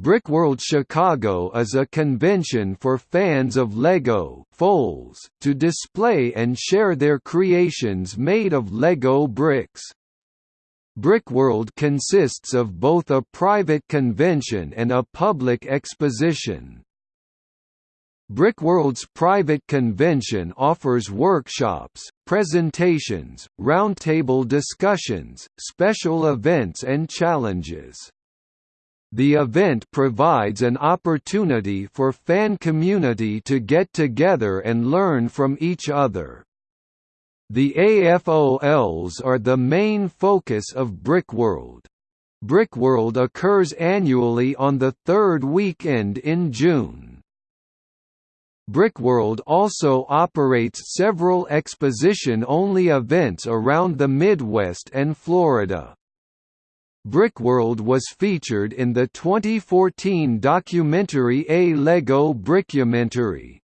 Brickworld Chicago is a convention for fans of LEGO AFOLs to display and share their creations made of LEGO bricks. Brickworld consists of both a private convention and a public exposition. Brickworld's private convention offers workshops, presentations, roundtable discussions, special events and challenges. The event provides an opportunity for fan community to get together and learn from each other. The AFOLs are the main focus of Brickworld. Brickworld occurs annually on the third weekend in June. Brickworld also operates several exposition-only events around the Midwest and Florida. Brickworld was featured in the 2014 documentary A Lego Brickumentary.